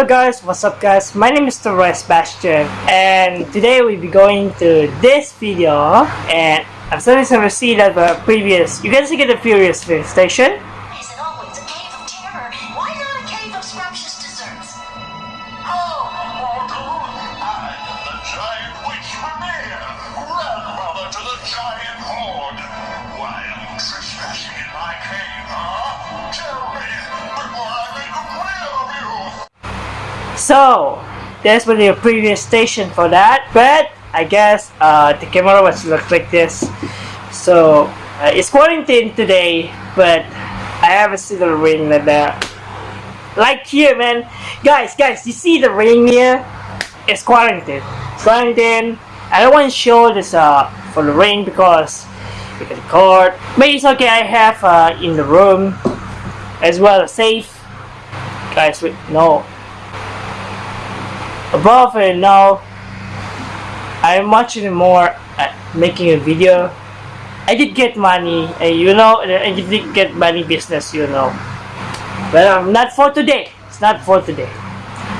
Hello guys, what's up guys? My name is Roy Sebastian and today we'll be going to this video and I'm starting to see that the previous, you guys see the previous station? So, there's been a previous station for that, but I guess uh, the camera was look like this. So, uh, it's quarantine today, but I haven't seen the rain like that. Like here, man. Guys, guys, you see the ring here? It's quarantine. Quarantine. I don't want to show this uh, for the ring because we can record. But it's okay, I have uh, in the room as well safe. Guys, wait, no, above and now I'm watching more at making a video. I did get money and you know uh, I did get money business you know. But um, not for today. It's not for today.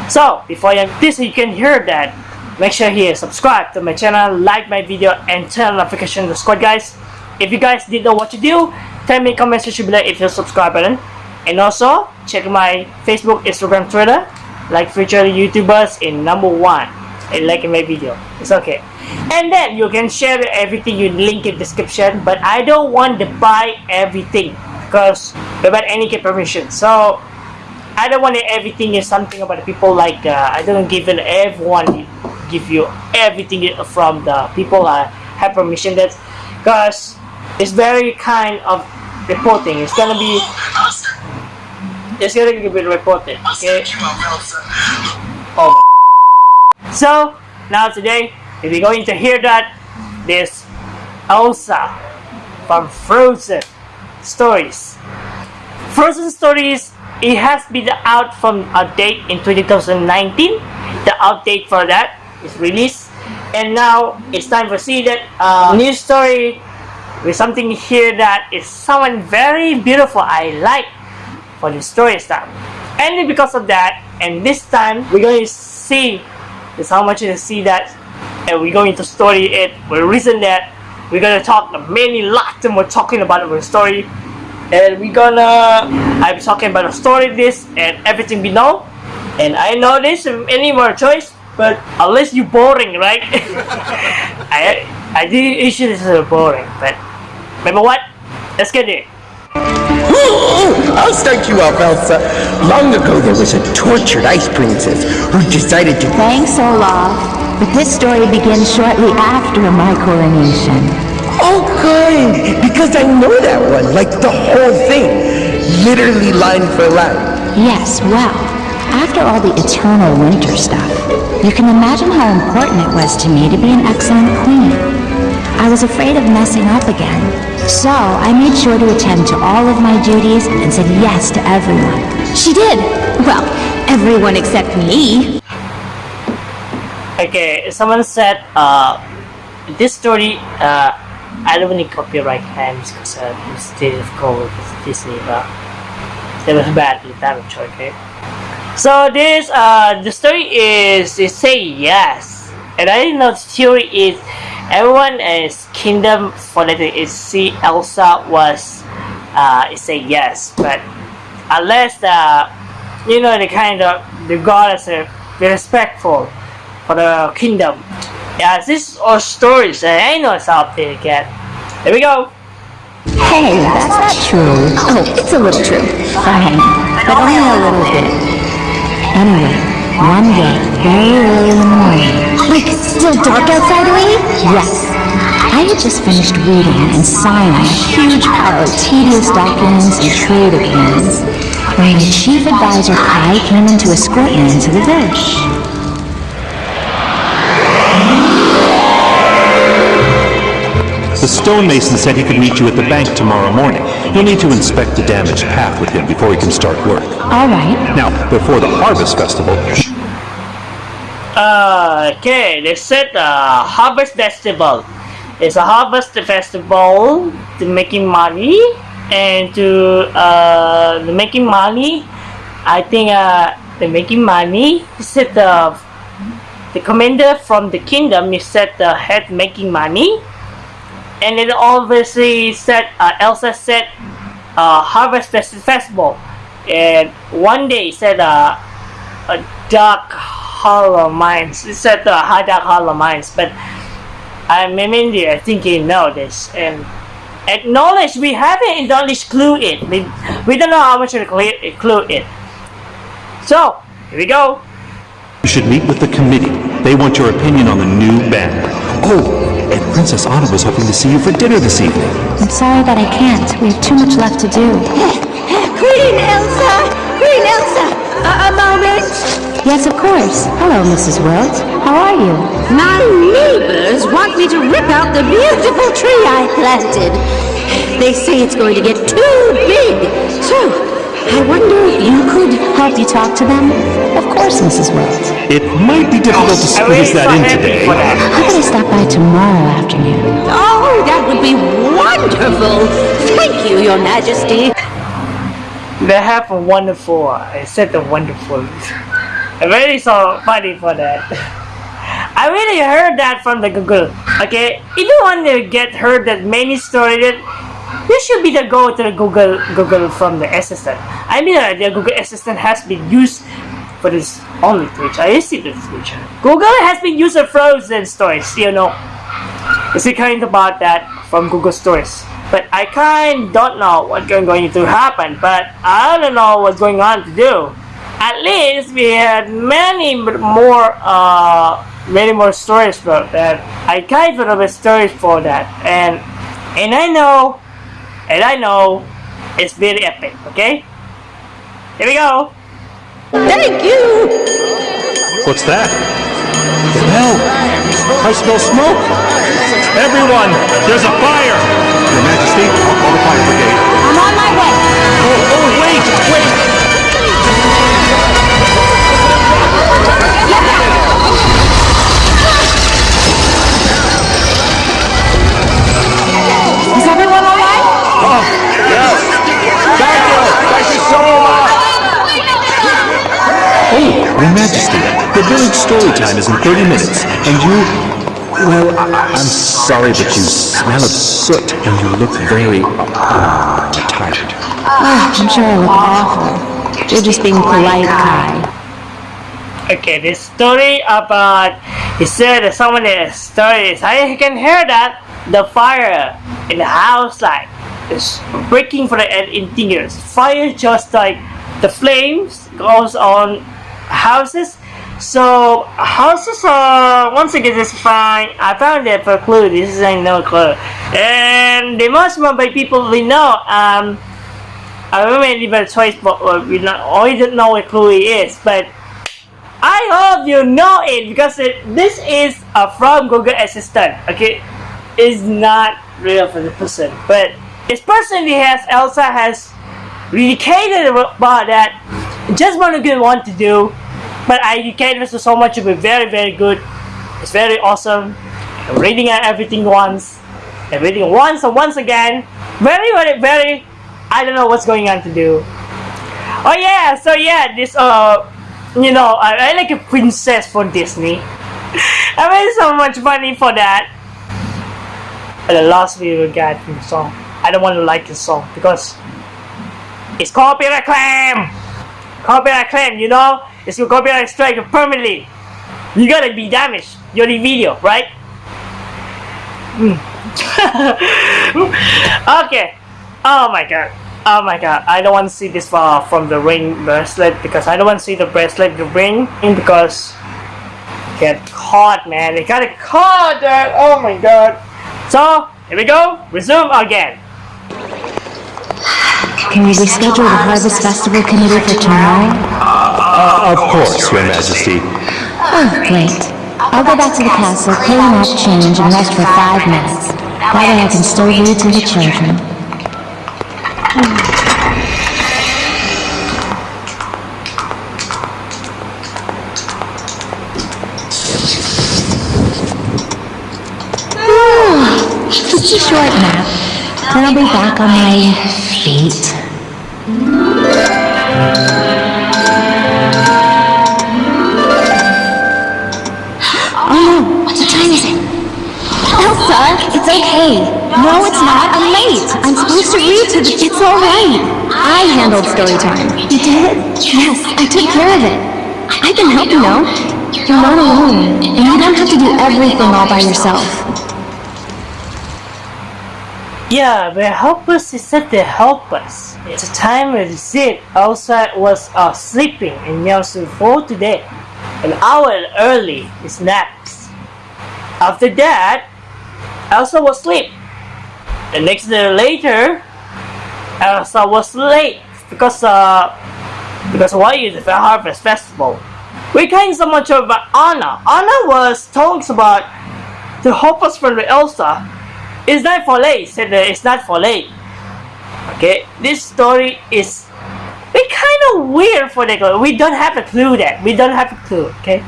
So before you this you can hear that. Make sure here subscribe to my channel like my video and turn notification to squad guys. If you guys didn't know what to do tell me comment section below if you subscribe button. And also check my Facebook Instagram Twitter like future YouTubers in number one and like my video. It's okay. And then you can share everything you link in description, but I don't want to buy everything because without any permission. So I don't want everything is something about the people like uh, I don't give everyone give you everything from the people I have permission that because it's very kind of reporting. It's gonna be it's gonna be reported. Okay. Oh. So now today, if you're going to hear that, this Elsa from Frozen Stories. Frozen Stories, it has been out from a date in 2019. The update for that is released, and now it's time to see that uh, new story with something here that is someone very beautiful. I like for the story stuff. And because of that, and this time we're going to see is how much you see that, and we're going to story it. The reason that we're gonna talk many lot and we're talking about our story, and we're gonna I'm talking about the story this and everything we know. And I know this any more choice, but unless you boring, right? I I did issue this is boring, but remember what? Let's get it. I'll start you off, Elsa. Long ago, there was a tortured ice princess who decided to... Thanks, Olaf. But this story begins shortly after my coronation. Oh, good! Because I know that one, like the whole thing. Literally line for line. Yes, well, after all the eternal winter stuff, you can imagine how important it was to me to be an excellent queen. I was afraid of messing up again, so I made sure to attend to all of my duties and said yes to everyone. She did. Well, everyone except me. Okay, someone said uh, this story uh, I don't need copyright claims because uh, it's difficult with Disney, but it was bad damage. Okay, so this uh, the story is they say yes, and I didn't know the theory is everyone is kingdom for that is see Elsa was uh, say yes, but unless the you know the kind of the goddess be respectful for the kingdom. Yeah, this is all stories and I know it's out there again. Here we go. Hey, that's not true. Oh, it's a little true. Fine, but only a little bit. Anyway, one day, very early in the morning, Like, still dark outside already? yes, I had just finished reading and signing a huge pile of tedious documents and trade agreements when the chief advisor Kai came in to escort me into the village. The stonemason said he could meet you at the bank tomorrow morning. You'll need to inspect the damaged path with him before he can start work. All right, Now, before the harvest festival, Uh, okay, they said uh, harvest festival. It's a harvest festival to making money and to uh, making money. I think uh, they're making money. He said the the commander from the kingdom. He said the head making money, and then obviously said uh, Elsa said uh, harvest festival, and one day said uh, a dark hollow mines. It's said the dark hollow mines, but I'm in India. I think you know this and acknowledge we haven't acknowledged clue it. We, we don't know how much to clear, clue it. So, here we go. You should meet with the committee. They want your opinion on the new band. Oh, and Princess Anna was hoping to see you for dinner this evening. I'm sorry that I can't. We have too much left to do. Queen Elsa! Queen Elsa! A, a moment! Yes, of course. Hello, Mrs. Wilt. How are you? My neighbors want me to rip out the beautiful tree I planted. They say it's going to get too big. So, I wonder if you could... Help you talk to them? Of course, Mrs. Wilt. It might be difficult to squeeze that in today. How about I stop by tomorrow afternoon? Oh, that would be wonderful! Thank you, Your Majesty. They have a wonderful. I said the wonderful. I'm really so funny for that. I really heard that from the Google. Okay, if you want to get heard that many stories, you should be the go to the Google Google from the assistant. I mean, uh, the Google Assistant has been used for this only feature. I see the feature. Google has been used for frozen stories. You know, it's kind about that from Google Stories. But I kind don't know what's going going to happen. But I don't know what's going on to do. At least we had many more, uh, many more stories for that. I kind of have a stories for that, and and I know, and I know, it's very epic. Okay, here we go. Thank you! What's that? The bell. I smell smoke. Everyone, there's a fire. Your I'll call the fire brigade. I'm on my way. Oh, oh, wait, wait. Is everyone all right? Oh, Thank you. Thank you so much. Oh, Your Majesty, the village story time is in 30 minutes, and you... Well, I- I'm sorry, but you smell of soot, and you look very... Uh, tired. I'm sure I look awful. You're just being polite, Kai. Okay, this story about he said that someone is stories. I can hear that the fire in the house like is breaking for the interiors. Fire just like the flames goes on houses. So houses are once again is fine. I found it for clue. This is a no clue, and the most one by people we know. Um, I really remember even choice, but uh, we not. I don't know what clue is, but I hope you know it because it, this is uh, from Google Assistant. Okay, it's not real for the person, but this person he has Elsa has dedicated about that. Just want to good one to do, but I educated us so much to be very very good. It's very awesome. I'm reading it everything once, and reading once and once again. Very very very. I don't know what's going on to do. Oh yeah, so yeah, this uh you know, I, I like a princess for Disney. I made so much money for that. But the last video got from the song. I don't want to like the song because it's copyright claim. Copyright claim, you know, it's a copyright strike permanently. You gotta be damaged. You're the video, right? Hmm. okay. Oh my god. Oh my god. I don't want to see this far from the ring bracelet because I don't want to see the bracelet, the ring, because get caught, man. They got caught there. Oh my god. So, here we go. Resume again. Can we reschedule the Harvest Festival Committee for tomorrow? Uh, of course, Your Majesty. Oh, great. I'll go back to the castle, clean up, change, and rest for five minutes. That way I can still read to the children. Just a short nap. Then I'll be back on my feet. Elsa, it's okay. No, it's not. I'm late. I'm supposed to read to the... It's all right. I handled story time. You did? Yes, I took care of it. I can help you know. You're not alone, and you don't have to do everything all by yourself. Yeah, we're helpless is said to help us. It's a time when Zid outside was uh, sleeping and Nelson for today. An hour early is naps. After that, Elsa was asleep. The next day later, Elsa was late because uh because why is the Harvest Festival? We kind so much about Anna. Anna was talks about the hopeless friend with Elsa it's not for late. Said it's not for late. Okay, this story is we kind of weird for the girl. We don't have a clue that. We don't have a clue. Okay,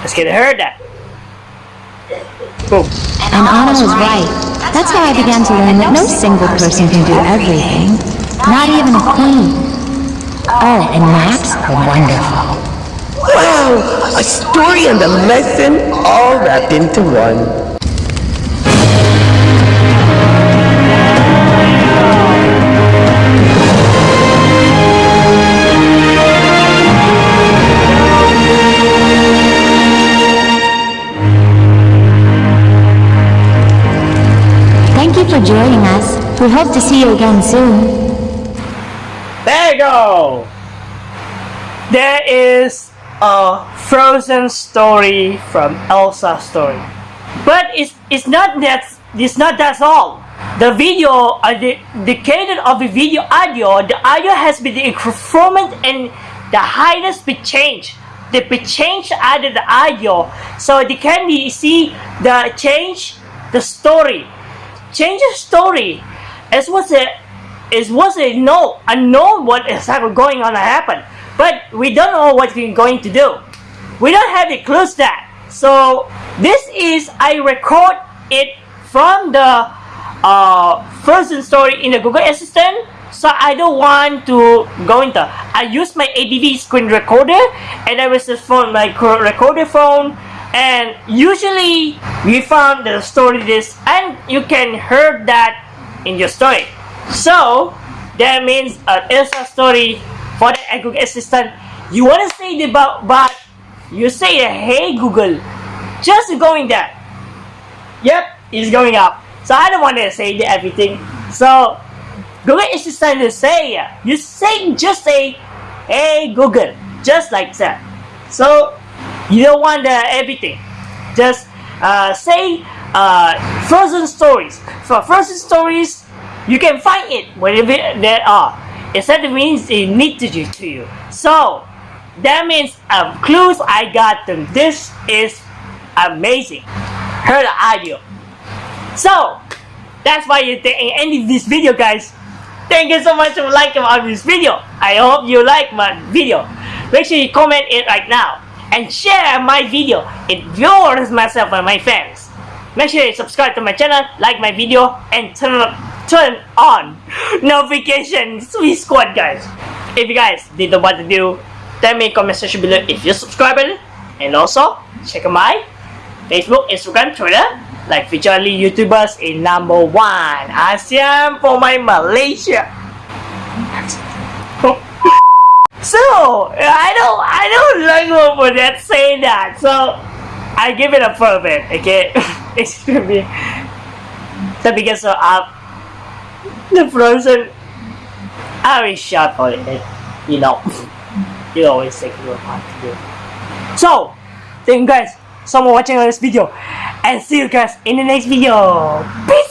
let's get her that. Boom. And Anna was right. That's how I began to learn that no single person can do everything. Not even a queen. Oh, and maps are wonderful. Wow, a story and a lesson all wrapped into one. Hope to see you again soon. There you go. There is a Frozen story from Elsa story, but it's it's not that it's not that's all. The video, uh, the the cadence of the video audio, the audio has been improvement and the highest pitch change. The pitch change added the audio, so they can be see the change the story change the story. It was a it was a no unknown what is going on to happen, but we don't know what we're going to do. We don't have the clues that. So this is I record it from the uh, Frozen story in the Google Assistant. So I don't want to go into. I use my ADV screen recorder, and I was just phone my co- recorder phone and usually we found the story this and you can hear that in your story. So that means an extra story for the Google Assistant. You want to say the about but you say hey Google just going there. Yep it's going up. So I don't want to say the everything. So Google Assistant to say you say just say hey Google just like that. So you don't want the everything. Just uh, say uh, frozen stories. For frozen stories, you can find it wherever there are. Except Instead means it need to do to you. So that means um, clues I got them. This is amazing. Heard the audio. So that's why you think ending this video guys. Thank you so much for liking on this video. I hope you like my video. Make sure you comment it right now and share my video. It viewers myself and my fans. Make sure you subscribe to my channel, like my video, and turn on, turn on notifications. Sweet squad, guys. If you guys didn't know what to do, tell me in comment section below if you're subscribing. And also, check out my Facebook, Instagram, Twitter, like only YouTubers in number one. ASEAN for my Malaysia. So I don't I don't like for that saying that. So I give it a bit, okay? it's gonna be so because uh, the frozen I always shot for it, you know. you always take your part to do. So thank you guys so much for watching this video and see you guys in the next video. Peace!